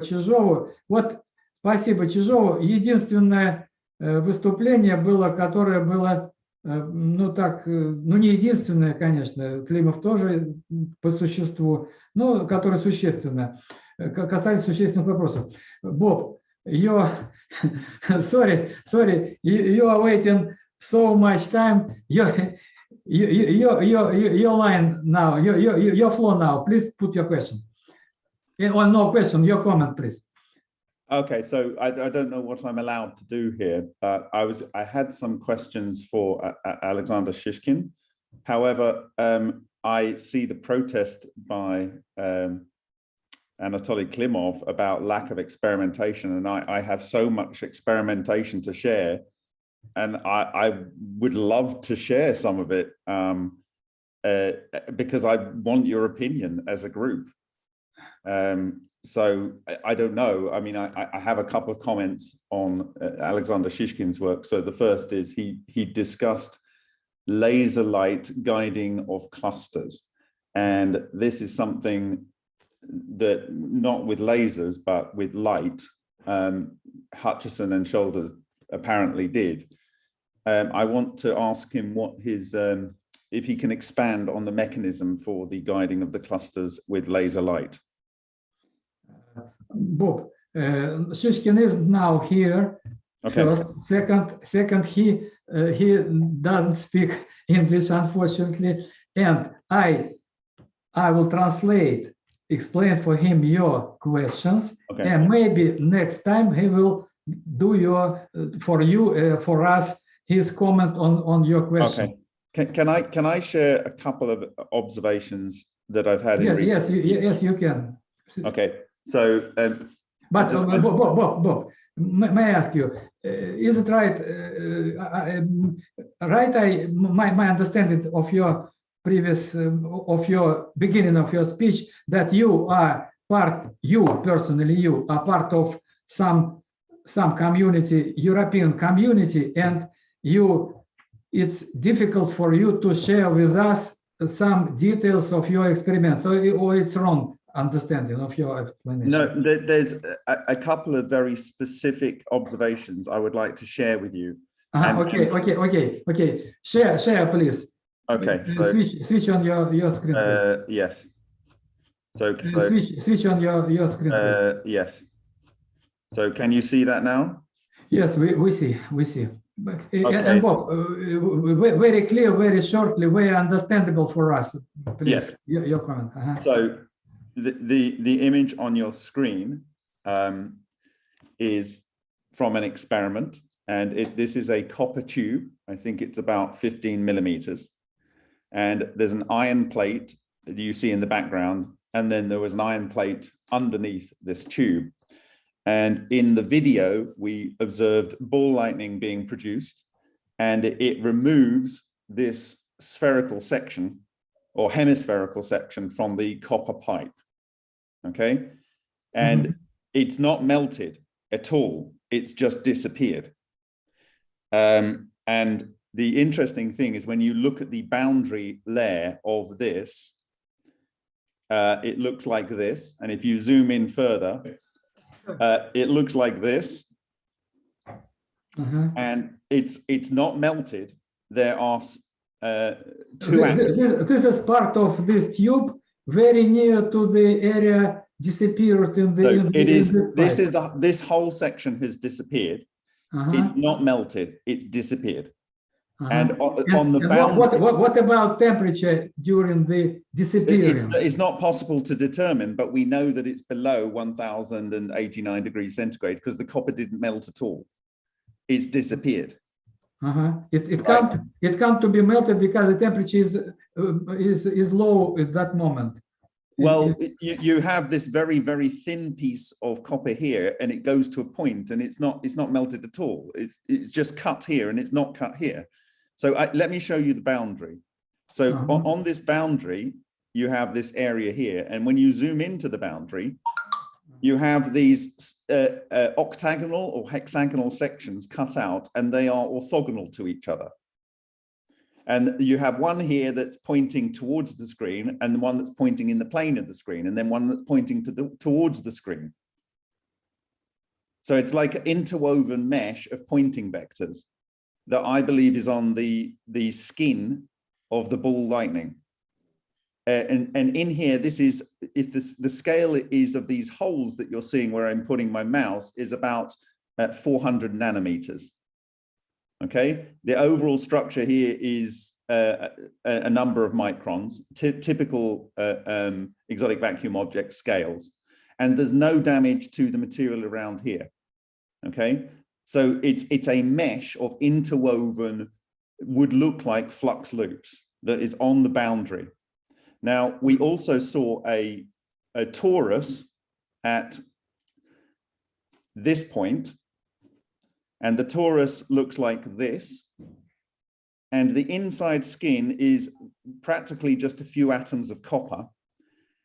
Чижову. Вот спасибо Чижову. Единственное э, выступление было, которое было, э, ну так, э, ну не единственное, конечно, Климов тоже по существу, но которое существенно, ка- касались существенных вопросов. Боб, you, sorry, sorry, you, you are waiting so much time. You, you, you, you, you, your line now, your, your, your flow now. Please put your question. Yeah, Or no question, your comment, please. Okay, so I, I don't know what I'm allowed to do here, but I was, I had some questions for uh, uh, Alexander Shishkin. However, um, I see the protest by um, Anatoly Klimov about lack of experimentation, and I, I have so much experimentation to share, and I, I would love to share some of it um, uh, because I want your opinion as a group. Um, so I, I don't know. I mean, I, I- have a couple of comments on uh, Alexander Shishkin's work. So the first is he he discussed laser light guiding of clusters. And this is something that not with lasers, but with light, um, Hutchison and Shoulders apparently did. Um, I want to ask him what his, um, if he can expand on the mechanism for the guiding of the clusters with laser light. Bob, uh, Shishkin is now here. Okay, First, second, second, he uh, he doesn't speak English, unfortunately, and I I will translate, explain for him your questions, okay, and maybe next time he will do your uh, for you uh, for us his comment on on your question. okay. Can, can I, can I share a couple of observations that I've had? Yes, recent- yes, you, yes, you can. Okay, so um, But just- uh, Bob, Bob, Bob, Bob, may, I ask you, uh, is it right, uh, I- um, right, I, my, my understanding of your previous, um, of your beginning of your speech, that you are part, you personally, you are part of some, some community, European community, and you, it's difficult for you to share with us some details of your experiment, so, it- or it's wrong understanding of your explanation? no, there, there's a, a couple of very specific observations I would like to share with you. Uh-huh, okay, okay, okay, okay. Share, share, please. Okay, Uh, so, Switch, switch on your, your screen. uh, yes. So, Uh, so, Switch, switch on your, your screen. uh, yes. So can you see that now? Yes, we, we see, we see. Uh, and- Okay. And Bob, uh, uh, very clear, very shortly, very understandable for us. Please, Yes. your, your comment. uh-huh. So the, the, image on your screen um, is from an experiment and it, this is a copper tube. I think it's about 15 millimeters. And there's an iron plate that you see in the background. And then there was an iron plate underneath this tube. And in the video, we observed ball lightning being produced and it removes this spherical section or hemispherical section from the copper pipe. Okay. And it's not melted at all. It's just disappeared. Um, and the interesting thing is when you look at the boundary layer of this, uh, it looks like this. And if you zoom in further, uh, it looks like this Uh-huh. and it's it's not melted. There are uh, two Thi- atoms. This is part of this tube, very near to the area disappeared in the. So in it is, this this is the, this whole section has disappeared. Uh-huh, It's not melted, it's disappeared. uh-huh. And on, And- on the and what- What, boundary, what, what about temperature during the it's, disappearance? it's not possible to determine, but we know that it's below one thousand and eighty-nine degrees centigrade because the copper didn't melt at all. It's disappeared. Uh-huh. It, it Right. can't, it can't to be melted because the temperature is, uh, is, is low at that moment. Well, it- it- you, you have this very, very thin piece of copper here and it goes to a point and it's not, it's not melted at all. It's, it's just cut here and it's not cut here. So I, let me show you the boundary. So Uh-huh. on, on this boundary, you have this area here. And when you zoom into the boundary, you have these uh, uh, octagonal or hexagonal sections cut out and they are orthogonal to each other. And you have one here that's pointing towards the screen and the one that's pointing in the plane of the screen and then one that's pointing to the, towards the screen. So it's like an interwoven mesh of Poynting vectors that I believe is on the, the skin of the ball lightning. Uh, and, and in here, this is, if this, the scale is of these holes that you're seeing where I'm putting my mouse is about uh, 400 nanometers. Okay, the overall structure here is uh, a, a number of microns, typical uh, um, exotic vacuum object scales, and there's no damage to the material around here. Okay, so it's it's a mesh of interwoven, would look like flux loops that is on the boundary. Now we also saw a a torus at this point, and the torus looks like this. And the inside skin is practically just a few atoms of copper.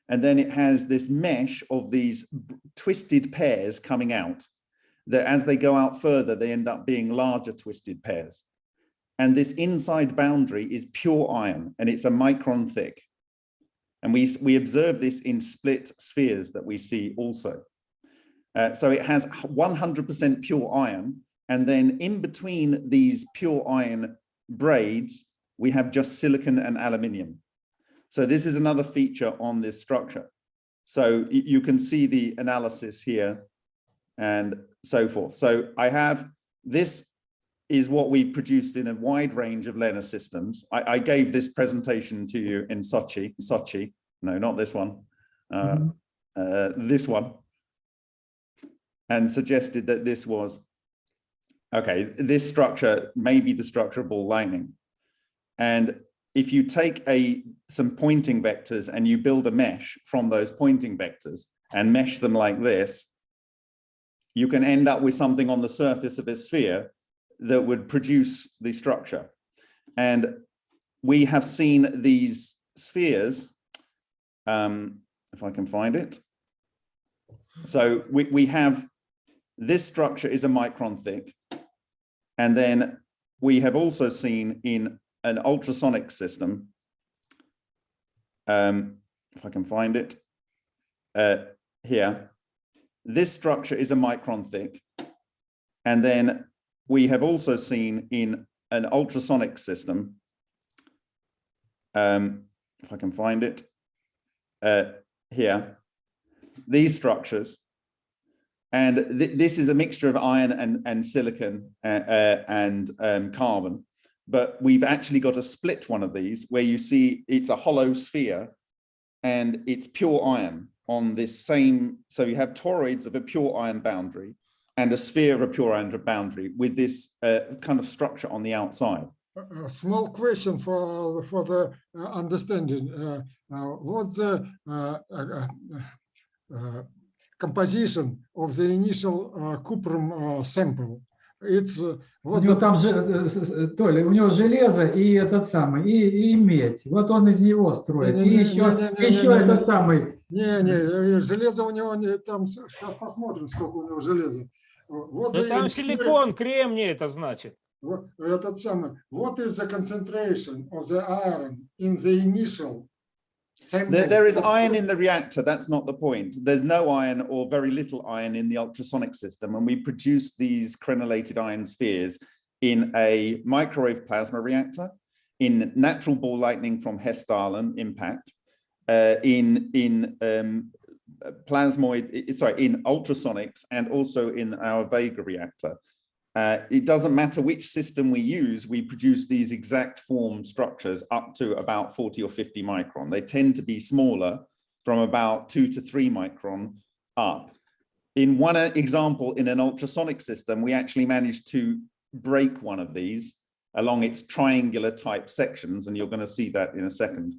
And then it has this mesh of these twisted pairs coming out that as they go out further, they end up being larger twisted pairs. And this inside boundary is pure iron and it's a micron thick. And we, we observe this in split spheres that we see also. Uh, so it has 100% pure iron. And then in between these pure iron braids, we have just silicon and aluminium. So this is another feature on this structure. So you can see the analysis here and so forth. So I have this is what we've produced in a wide range of LENR systems. I, I gave this presentation to you in Sochi, Sochi, no, not this one, uh, mm -hmm. uh, this one, and suggested that this was okay, this structure may be the structure of ball lightning. And if you take a some Poynting vectors and you build a mesh from those Poynting vectors and mesh them like this, you can end up with something on the surface of a sphere that would produce the structure. And we have seen these spheres, um, if I can find it. So we, we have, this structure is a micron thick. And then we have also seen in an ultrasonic system, um, if I can find it, uh, here, this structure is a micron thick. And then we have also seen in an ultrasonic system, um, if I can find it, uh, here, these structures and th this is a mixture of iron and, and silicon uh, uh, and um, carbon. But we've actually got a split one of these where you see it's a hollow sphere and it's pure iron on this same. So you have toroids of a pure iron boundary and a sphere of a pure iron boundary with this uh, kind of structure on the outside. A small question for for the uh, understanding. Uh, uh what the uh, uh, composition of the initial uh, cuprum uh, sample. It's uh, у него там же, Толя, у него железо и этот самый, и, и медь. Вот он из него строит. Не, не, и еще, не, не, не, еще не, этот не, самый. Не, не, железо у него не, там, сейчас посмотрим, сколько у него железа. Вот да там силикон, кремний это значит. Вот, этот самый. What is the concentration of the iron in the initial there, there is iron in the reactor, that's not the point. There's no iron or very little iron in the ultrasonic system, and we produce these crenellated iron spheres in a microwave plasma reactor, in natural ball lightning from Hessdalen impact, uh, in, in um, plasmoid, sorry, in ultrasonics and also in our Vega reactor. Uh, it doesn't matter which system we use, we produce these exact form structures up to about 40 or 50 micron. They tend to be smaller from about two to three micron up. In one example, in an ultrasonic system, we actually managed to break one of these along its triangular type sections, and you're going to see that in a second.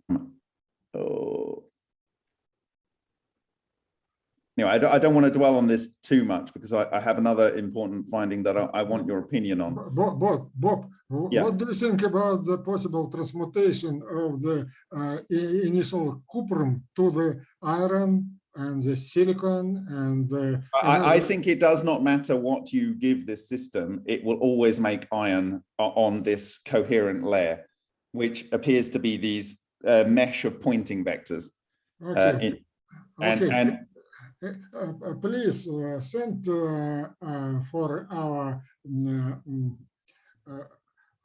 Anyway, I don't, I don't want to dwell on this too much because I, I have another important finding that I, I, want your opinion on. Bob, Bob, Bob yeah. what do you think about the possible transmutation of the uh, initial cuprum to the iron and the silicon and the... I, I, think it does not matter what you give this system, it will always make iron on this coherent layer, which appears to be these uh, mesh of Poynting vectors. Uh, okay. Uh, in, and, okay. and uh, uh, uh, please uh, send uh, for our mm, mm,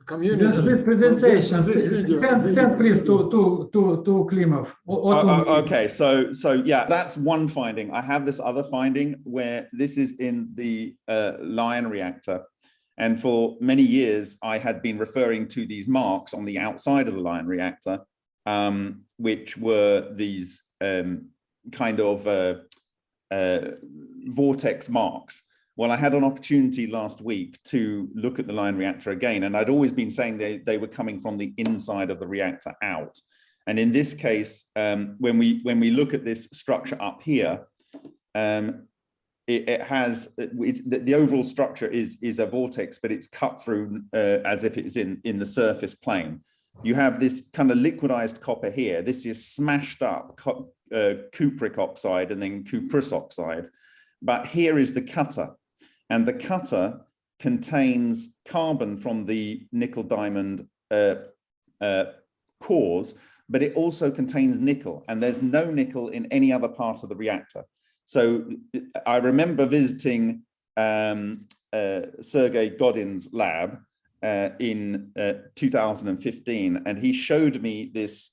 community. Yes, this presentation, this send, send please to, to, to, to Klimov. Okay, so, so yeah, that's one finding. I have this other finding where this is in the uh, Lion reactor. And for many years, I had been referring to these marks on the outside of the Lion reactor, um, which were these um, kind of uh, uh, vortex marks. Well, I had an opportunity last week to look at the Lion reactor again, and I'd always been saying they, they were coming from the inside of the reactor out. And in this case, um, when we when we look at this structure up here, um, it, it has the, the overall structure is is a vortex, but it's cut through uh, as if it's in in the surface plane. You have this kind of liquidized copper here. This is smashed up uh, cupric oxide and then cuprous oxide. But here is the cutter, and the cutter contains carbon from the nickel diamond uh, uh, cores, but it also contains nickel and there's no nickel in any other part of the reactor. So I remember visiting um, uh, Sergei Godin's lab uh, in uh, 2015 and he showed me this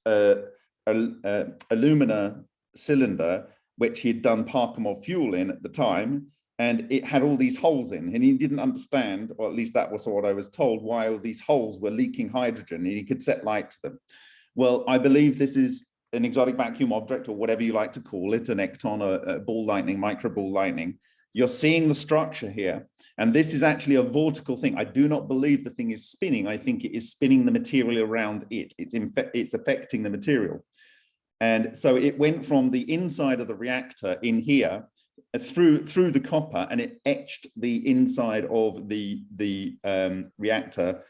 uh, alumina cylinder which he'd done Parkhomov fuel in at the time and it had all these holes in and he didn't understand or at least that was what I was told why all these holes were leaking hydrogen and he could set light to them. Well, I believe this is an exotic vacuum object or whatever you like to call it, an ecton, a, a ball lightning, micro ball lightning. You're seeing the structure here. And this is actually a vortical thing. I do not believe the thing is spinning. I think it is spinning the material around it. It's, it's affecting the material. And so it went from the inside of the reactor in here uh, through through the copper and it etched the inside of the, the um, reactor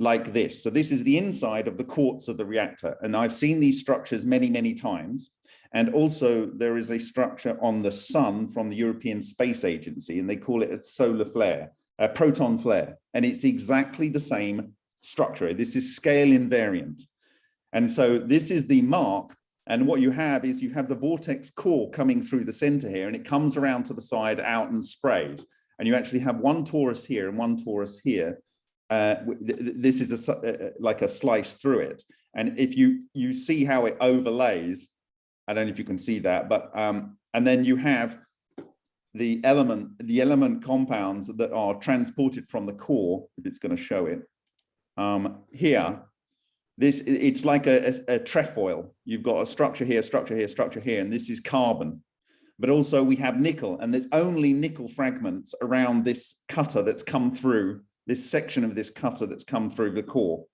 like this. So this is the inside of the quartz of the reactor. And I've seen these structures many, many times. And also there is a structure on the sun from the European Space Agency, and they call it a solar flare, a proton flare. And it's exactly the same structure. This is scale invariant. And so this is the mark. And what you have is you have the vortex core coming through the center here, and it comes around to the side out and sprays. And you actually have one torus here and one torus here uh, this is a, uh, like a slice through it. And if you you see how it overlays, I don't know if you can see that, but um, and then you have the element the element compounds that are transported from the core. If it's going to show it um, here, this it's like a, a, a trefoil. You've got a structure here, structure here, structure here, and this is carbon. But also we have nickel, and there's only nickel fragments around this cutter that's come through this section of this cutter that's come through the core.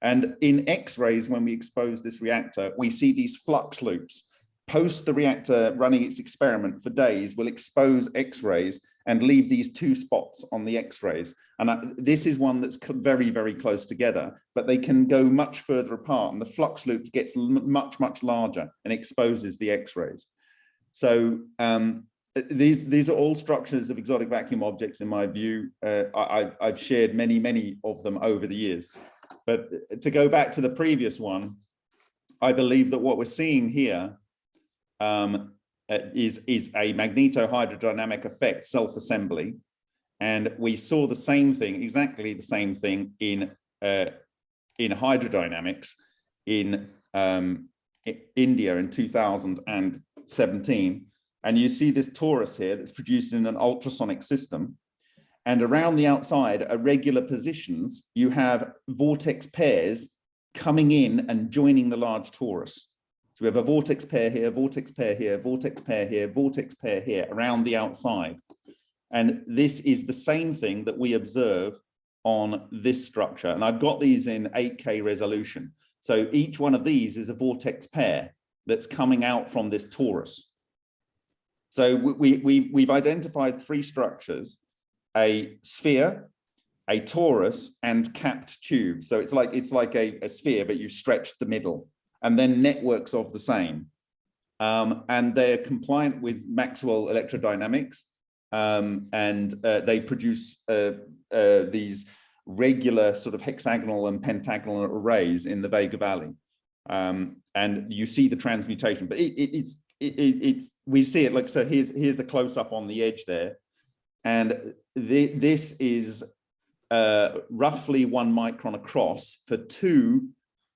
And in X-rays, when we expose this reactor, we see these flux loops. Post the reactor running its experiment for days we'll expose X-rays and leave these two spots on the X-rays. And I, this is one that's very, very close together, but they can go much further apart and the flux loop gets much, much larger and exposes the X-rays. So um, these these are all structures of exotic vacuum objects in my view uh, I, i've shared many many of them over the years but to go back to the previous one i believe that what we're seeing here um, uh, is is a magneto-hydrodynamic effect self-assembly and we saw the same thing exactly the same thing in uh, in hydrodynamics in um, india in 2017 and you see this torus here that's produced in an ultrasonic system. And around the outside, at regular positions, you have vortex pairs coming in and joining the large torus. We have a vortex pair here, vortex pair here, vortex pair here, vortex pair here around the outside. And this is the same thing that we observe on this structure. And I've got these in 8K resolution. So each one of these is a vortex pair that's coming out from this torus. So we, we, we've identified three structures, a sphere, a torus and capped tube. So it's like it's like a, a sphere, but you stretch the middle and then networks of the same. Um, and they're compliant with Maxwell electrodynamics um, and uh, they produce uh, uh, these regular sort of hexagonal and pentagonal arrays in the Vega Valley. Um, and you see the transmutation, but it, it, it's it, it, it's we see it like so here's here's the close up on the edge there and the, this is uh, roughly one micron across for two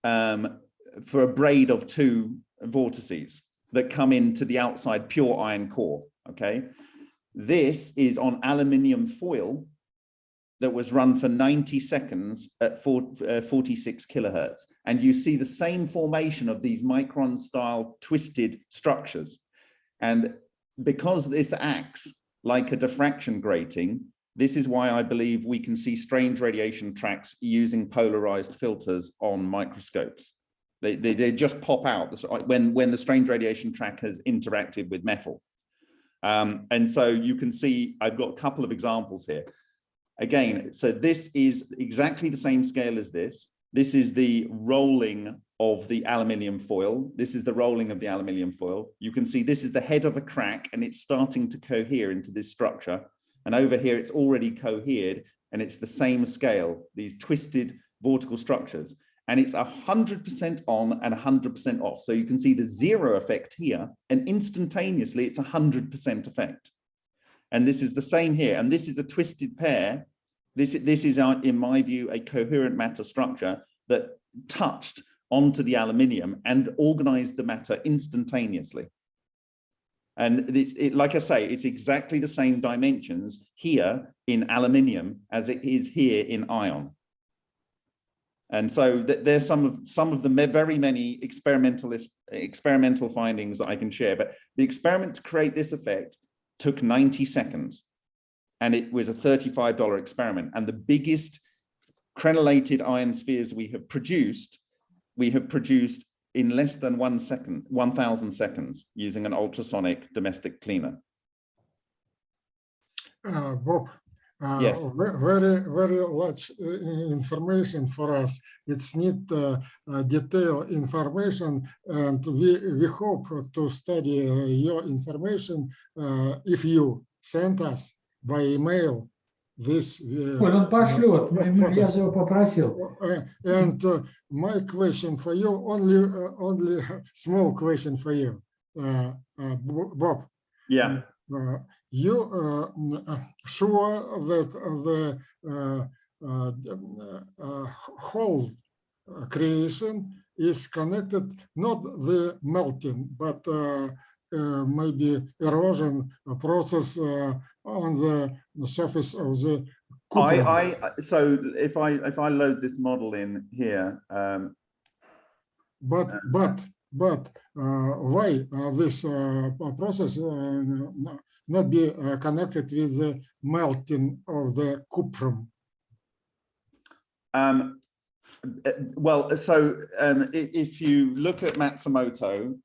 um, for a braid of two vortices that come into the outside pure iron core okay this is on aluminium foil that was run for 90 seconds at uh, 46 kilohertz. And you see the same formation of these micron style twisted structures. And because this acts like a diffraction grating, this is why I believe we can see strange radiation tracks using polarized filters on microscopes. They, they, they just pop out when, when the strange radiation track has interacted with metal. Um, and so you can see, I've got a couple of examples here. Again, so this is exactly the same scale as this. This is the rolling of the aluminium foil. This is the rolling of the aluminium foil. You can see this is the head of a crack and it's starting to cohere into this structure. And over here, it's already cohered and it's the same scale, these twisted vortical structures. And it's 100% on and 100% off. So you can see the zero effect here and instantaneously it's 100% effect. And this is the same here. And this is a twisted pair. This, this is, uh, in my view, a coherent matter structure that touched onto the aluminium and organized the matter instantaneously. And it's, it, like I say, it's exactly the same dimensions here in aluminium as it is here in ion. And so th there's some of some of the very many experimentalist experimental findings that I can share. But the experiment to create this effect took 90 seconds and it was a $35 experiment. And the biggest crenellated iron spheres we have produced, we have produced in less than one second, 1000 seconds using an ultrasonic domestic cleaner. Uh, Bob, uh, Yes. ve- very, very large uh, information for us. It's need uh, uh, detailed information and we, we hope to study uh, your information uh, if you send us by email this. uh, Коль, он пошлет, мы- мы- я photos. же его попросил. Uh, And uh, my question for you, only, uh, only small question for you, uh, uh, Bo- Bob. Yeah. Uh, you uh, uh, sure that the uh, uh, uh, whole creation is connected, not the melting, but uh, uh, maybe erosion process uh, on the surface of the I. I, so if I, if I load this model in here, um, But, but, but uh, why uh, this uh, process not be connected with the melting of the cuprum? Um, well, so um, if you look at Matsumoto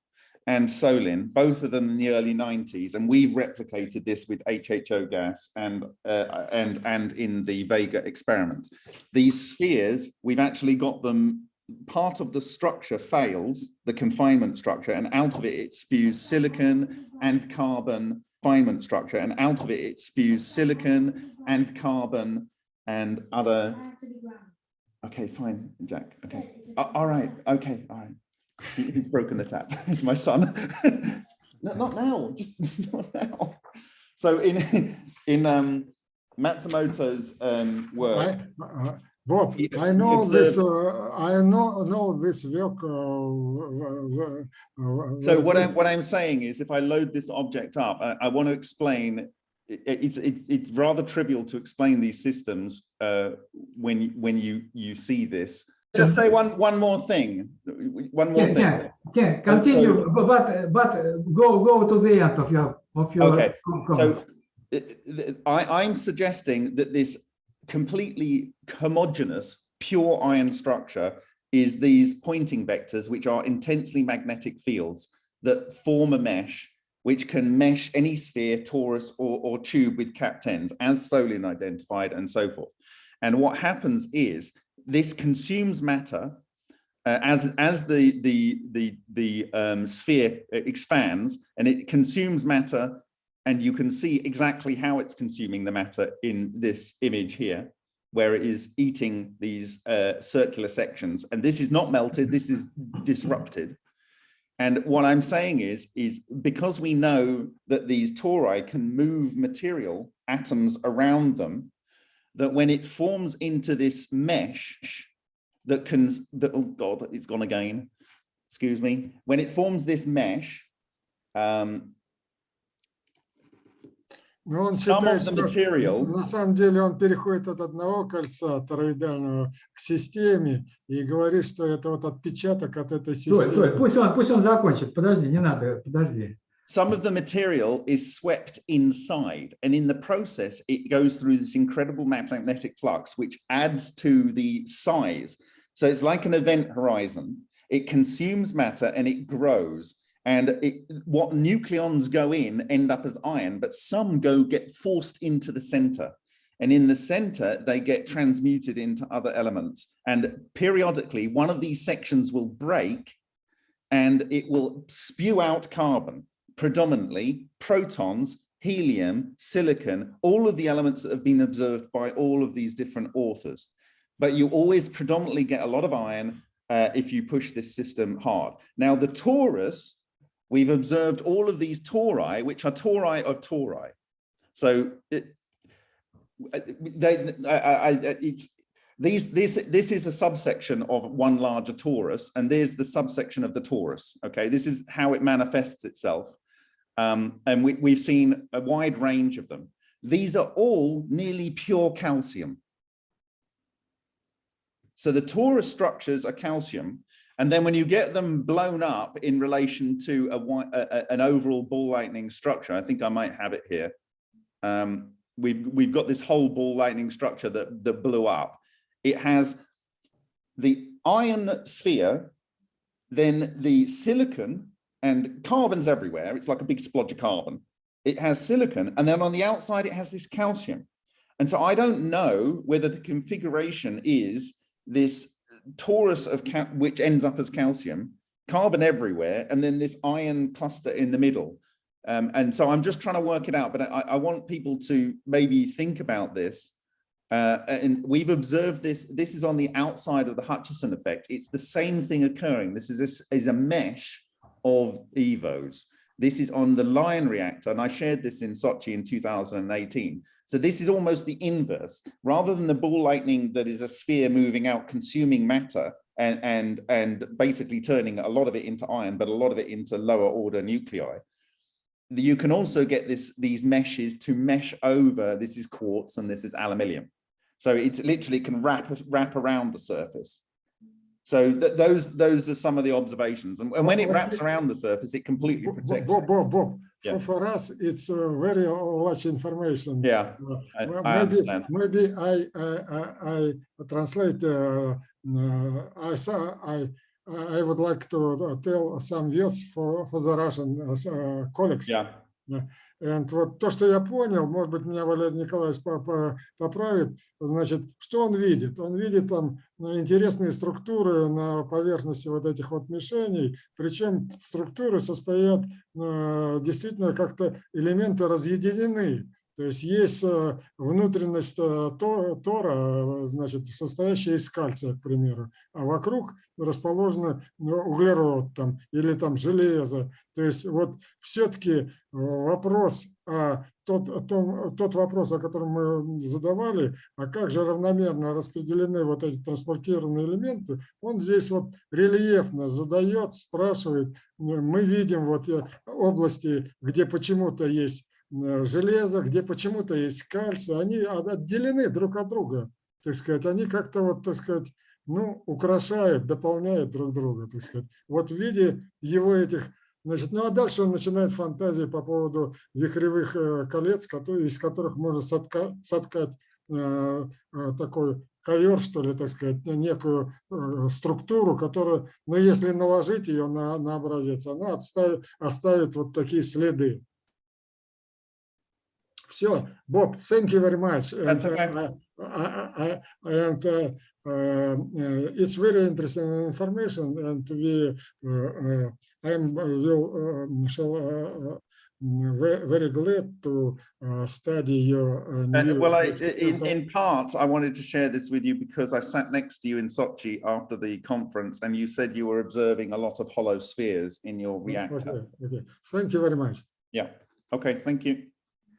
and Solin, both of them in the early 90s, and we've replicated this with HHO gas and uh, and and in the Vega experiment. These spheres, we've actually got them. Part of the structure fails, the confinement structure, and out of it it spews silicon and carbon confinement structure, and out of it it spews silicon and carbon and other Okay, fine, Jack. Okay. A- all right. Okay. All right. He- he's broken the tap. It's my son. no, not now. Just not now. So in in um, Matsumoto's um, work, uh, Bob, He- I know this, observed- uh, I know, know this work. uh, uh, uh, so what uh, I'm what I'm saying is, if I load this object up, I, I want to explain. it- It's it's it's rather trivial to explain these systems uh, when you- when you you see this. Just say one one more thing. One more Ken, thing. Ken, Ken, continue, but, but uh, go, go to the end of your, of your. Okay, com- So comments. uh, th- I, I'm suggesting that this completely homogeneous, pure iron structure is these Poynting vectors, which are intensely magnetic fields that form a mesh, which can mesh any sphere, torus, or, or tube with cap tens, as Solin identified, and so forth. And what happens is this consumes matter uh, as as the the the the um, sphere expands and it consumes matter and you can see exactly how it's consuming the matter in this image here, where it is eating these uh, circular sections. And this is not melted, this is disrupted. And what I'm saying is, is because we know that these tori can move material, atoms around them, that when it forms into this mesh that can, that, oh God, it's gone again, excuse me. When it forms this mesh, um, Но он some считает, of the что material на самом деле он переходит от одного кольца тороидального к системе и говорит, что это вот отпечаток от этой Стой, стой, системы. пусть он, пусть он закончит. Подожди, не надо, подожди. some of the material is swept inside and in the process it goes through this incredible magnetic flux which adds to the size so it's like an event horizon it consumes matter and it grows and it, what nucleons go in end up as iron but some go get forced into the center and in the center they get transmuted into other elements and periodically one of these sections will break and it will spew out carbon predominantly protons, helium, silicon, all of the elements that have been observed by all of these different authors. But you always predominantly get a lot of iron uh, if you push this system hard. Now the torus, we've observed all of these tori, which are tori of tori. So it, they, I, I, it's, these, this, this is a subsection of one larger torus, and there's the subsection of the torus. Okay, this is how it manifests itself. Um, and we, we've seen a wide range of them. These are all nearly pure calcium. So the torus structures are calcium. And then when you get them blown up in relation to a, a- an overall ball lightning structure, I think I might have it here. Um, we've, we've got this whole ball lightning structure that, that blew up. It has the iron sphere, then the silicon and carbon's everywhere. It's like a big splodge of carbon. It has silicon, and then on the outside, it has this calcium. And so I don't know whether the configuration is this torus of which ends up as calcium, carbon everywhere, and then this iron cluster in the middle. Um, and so I'm just trying to work it out, but I, I want people to maybe think about this. Uh, and we've observed this, this is on the outside of the Hutchison effect. It's the same thing occurring. This is, this is a mesh of EVOs. This is on the Lion reactor, and I shared this in Sochi in 2018. So this is almost the inverse. Rather than the ball lightning that is a sphere moving out, consuming matter, and, and, and basically turning a lot of it into iron, but a lot of it into lower order nuclei. You can also get this, these meshes to mesh over, this is quartz and this is aluminium. So it's literally can wrap, wrap around the surface. So th those those are some of the observations. And, and when it wraps around the surface, it completely protects Bob, it. Bob, Bob, Yeah. for, us, it's uh, very much information. Yeah, Uh, I, well, I maybe, understand. maybe I, I, I, I translate, uh, uh, I saw, I, I would like to uh, tell some words for, for the Russian colleagues. Yeah, And вот то, что я понял, может быть, меня Валерий Николаевич по- по- поправит, значит, что он видит? Он видит там ну, интересные структуры на поверхности вот этих вот мишеней, причем структуры состоят э, действительно как-то элементы разъединены. То есть есть э, внутренность э, то- тора, э, значит, состоящая из кальция, к примеру, а вокруг расположено ну, углерод там или там железо. То есть вот все-таки вопрос, а тот, о том- тот вопрос, о котором мы задавали, а как же равномерно распределены вот эти транспортированные элементы, он здесь вот рельефно задает, спрашивает. Мы видим вот области, где почему-то есть железо, где почему-то есть кальций, они от- отделены друг от друга, так сказать, они как-то вот, так сказать, ну, украшают, дополняют друг друга, так сказать. Вот в виде его этих, значит, ну а дальше он начинает фантазии по поводу вихревых э, колец, которые, из которых можно сотка- соткать э, э, такой ковер, что ли, так сказать, не- некую э, структуру, которая, ну, если наложить ее на, на образец, она отставит, оставит вот такие следы. Все, Bob, thank you very much. And, That's okay. uh, I- I- and uh, uh, uh, it's very interesting information, and we, uh, uh, I am will um, shall uh, mm, ve- very glad to uh, study your uh, Uh, new well, I, experience. in, in part, I wanted to share this with you because I sat next to you in Sochi after the conference and you said you were observing a lot of hollow spheres in your reactor. Okay, okay. Thank you very much. Yeah, okay, thank you.